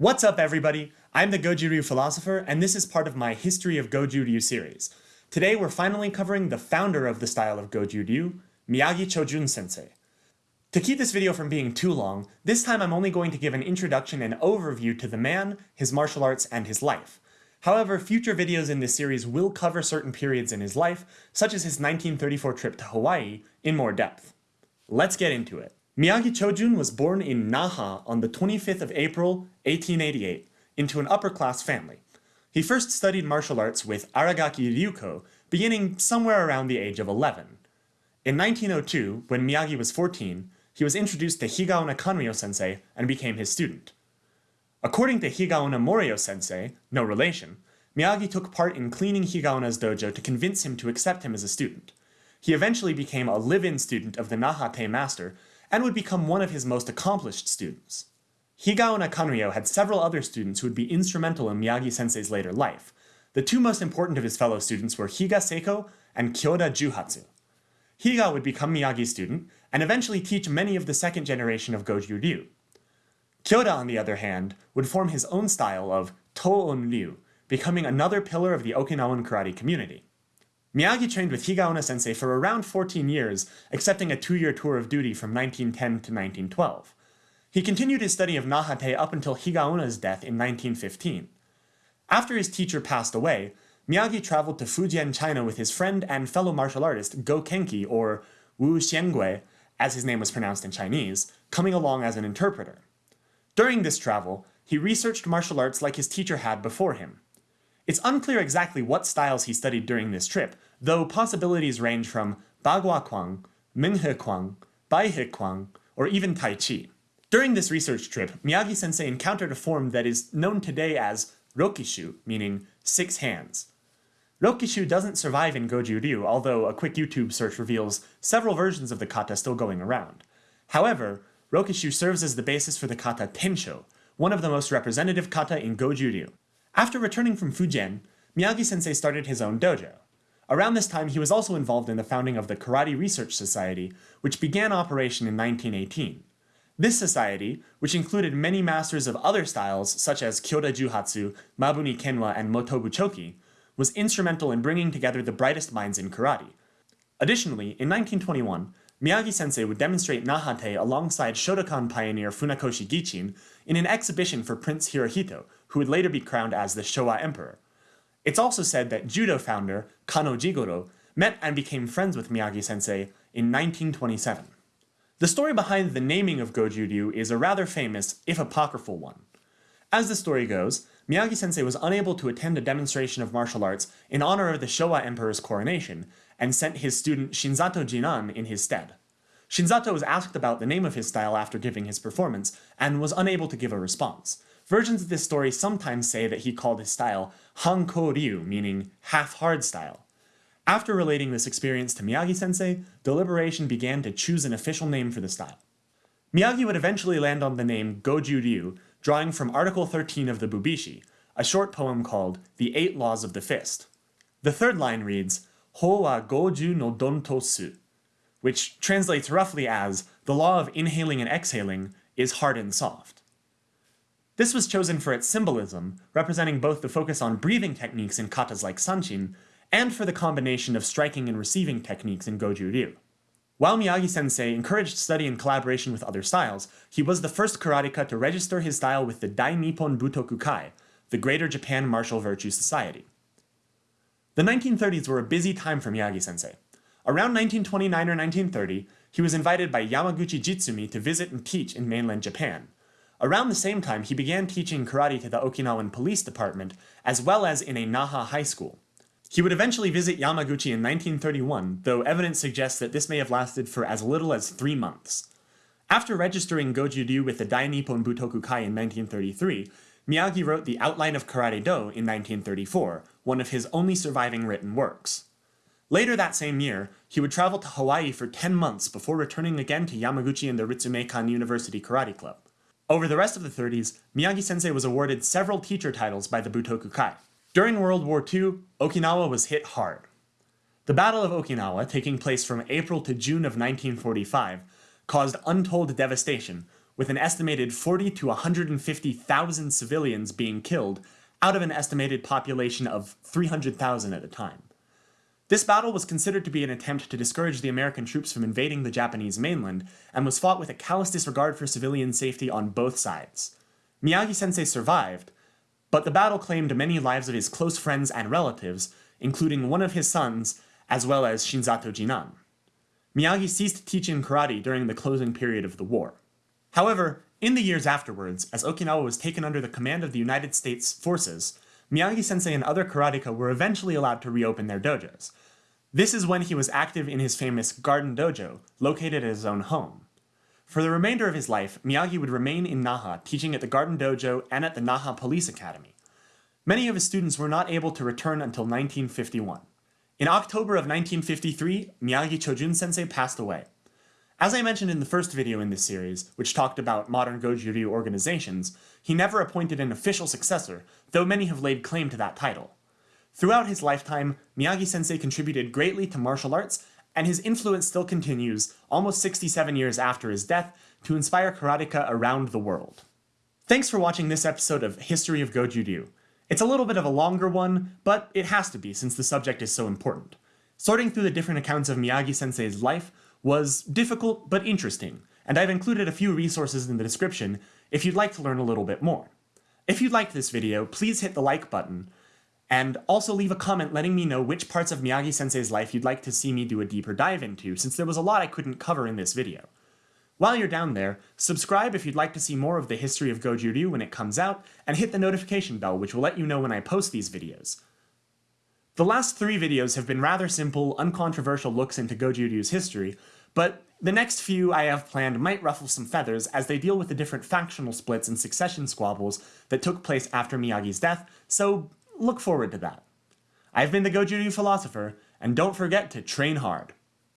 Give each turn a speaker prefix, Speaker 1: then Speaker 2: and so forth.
Speaker 1: What's up everybody? I'm the Goju Ryu philosopher and this is part of my History of Goju Ryu series. Today we're finally covering the founder of the style of Goju Ryu, Miyagi Chojun sensei. To keep this video from being too long, this time I'm only going to give an introduction and overview to the man, his martial arts, and his life. However, future videos in this series will cover certain periods in his life, such as his 1934 trip to Hawaii, in more depth. Let's get into it. Miyagi Chojun was born in Naha on the 25th of April, 1888, into an upper-class family. He first studied martial arts with Aragaki Ryuko, beginning somewhere around the age of 11. In 1902, when Miyagi was 14, he was introduced to Higaonna Kanryo sensei and became his student. According to Higaonna Morio sensei, no relation, Miyagi took part in cleaning Higaonna's dojo to convince him to accept him as a student. He eventually became a live-in student of the Nahate master and would become one of his most accomplished students. Higaonna Kanryo had several other students who would be instrumental in Miyagi-sensei's later life. The two most important of his fellow students were Higa Seiko and Kyoda Juhatsu. Higa would become Miyagi's student, and eventually teach many of the second generation of Goju Ryu. Kyoda, on the other hand, would form his own style of Toon Ryu, becoming another pillar of the Okinawan karate community. Miyagi trained with Higaonna sensei for around 14 years, accepting a two-year tour of duty from 1910 to 1912. He continued his study of Nahate up until Higaonna's death in 1915. After his teacher passed away, Miyagi traveled to Fujian, China with his friend and fellow martial artist Go Kenki, or Wu Xiangui, as his name was pronounced in Chinese, coming along as an interpreter. During this travel, he researched martial arts like his teacher had before him. It's unclear exactly what styles he studied during this trip, though possibilities range from Bagua Kwang, Minghe Kwang, Baihe Kwang, or even Tai Chi. During this research trip, Miyagi-sensei encountered a form that is known today as Rokishu, meaning six hands. Rokishu doesn't survive in Goju Ryu, although a quick YouTube search reveals several versions of the kata still going around. However, Rokishu serves as the basis for the kata Tensho, one of the most representative kata in Goju Ryu. After returning from Fujian, Miyagi-sensei started his own dojo. Around this time, he was also involved in the founding of the Karate Research Society, which began operation in 1918. This society, which included many masters of other styles such as Kyoda Juhatsu, Mabuni Kenwa, and Motobu Choki, was instrumental in bringing together the brightest minds in karate. Additionally, in 1921, Miyagi-sensei would demonstrate Nahate alongside Shotokan pioneer Funakoshi Gichin in an exhibition for Prince Hirohito, who would later be crowned as the Showa Emperor. It's also said that judo founder Kano Jigoro met and became friends with Miyagi-sensei in 1927. The story behind the naming of Goju Ryu is a rather famous, if apocryphal one. As the story goes, Miyagi-sensei was unable to attend a demonstration of martial arts in honor of the Showa Emperor's coronation, and sent his student Shinzato Jinan in his stead. Shinzato was asked about the name of his style after giving his performance, and was unable to give a response. Versions of this story sometimes say that he called his style Hanko Ryu, meaning half-hard style. After relating this experience to Miyagi-sensei, deliberation began to choose an official name for the style. Miyagi would eventually land on the name Goju Ryu, drawing from Article 13 of the Bubishi, a short poem called The Eight Laws of the Fist. The third line reads, Ho wa goju no don tosu, which translates roughly as, the law of inhaling and exhaling is hard and soft. This was chosen for its symbolism, representing both the focus on breathing techniques in katas like Sanchin, and for the combination of striking and receiving techniques in Goju Ryu. While Miyagi-sensei encouraged study and collaboration with other styles, he was the first karateka to register his style with the Dai Nippon Butoku Kai, the Greater Japan Martial Virtue Society. The 1930s were a busy time for Miyagi-sensei. Around 1929 or 1930, he was invited by Yamaguchi Jitsumi to visit and teach in mainland Japan. Around the same time, he began teaching karate to the Okinawan Police Department, as well as in a Naha high school. He would eventually visit Yamaguchi in 1931, though evidence suggests that this may have lasted for as little as three months. After registering Goju Ryu with the Dai Nippon Butoku Kai in 1933, Miyagi wrote The Outline of Karate Do in 1934, one of his only surviving written works. Later that same year, he would travel to Hawaii for 10 months before returning again to Yamaguchi and the Ritsumeikan University Karate Club. Over the rest of the 30s, Miyagi-sensei was awarded several teacher titles by the Butoku Kai. During World War II, Okinawa was hit hard. The Battle of Okinawa, taking place from April to June of 1945, caused untold devastation, with an estimated 40 to 150,000 civilians being killed out of an estimated population of 300,000 at the time. This battle was considered to be an attempt to discourage the American troops from invading the Japanese mainland, and was fought with a callous disregard for civilian safety on both sides. Miyagi-sensei survived, but the battle claimed many lives of his close friends and relatives, including one of his sons, as well as Shinzato Jinan. Miyagi ceased teaching karate during the closing period of the war. However, in the years afterwards, as Okinawa was taken under the command of the United States forces, Miyagi-sensei and other karateka were eventually allowed to reopen their dojos. This is when he was active in his famous Garden Dojo, located at his own home. For the remainder of his life, Miyagi would remain in Naha, teaching at the Garden Dojo and at the Naha Police Academy. Many of his students were not able to return until 1951. In October of 1953, Miyagi Chojun sensei passed away. As I mentioned in the first video in this series, which talked about modern Goju Ryu organizations, he never appointed an official successor, though many have laid claim to that title. Throughout his lifetime, Miyagi-sensei contributed greatly to martial arts, and his influence still continues, almost 67 years after his death, to inspire karateka around the world. Thanks for watching this episode of History of Goju Ryu. It's a little bit of a longer one, but it has to be since the subject is so important. Sorting through the different accounts of Miyagi-sensei's life was difficult but interesting, and I've included a few resources in the description if you'd like to learn a little bit more. If you liked this video, please hit the like button, and also leave a comment letting me know which parts of Miyagi-sensei's life you'd like to see me do a deeper dive into, since there was a lot I couldn't cover in this video. While you're down there, subscribe if you'd like to see more of the history of Goju Ryu when it comes out, and hit the notification bell which will let you know when I post these videos. The last three videos have been rather simple, uncontroversial looks into Goju Ryu's history, but the next few I have planned might ruffle some feathers as they deal with the different factional splits and succession squabbles that took place after Miyagi's death, so look forward to that. I've been the Goju Ryu Philosopher, and don't forget to train hard.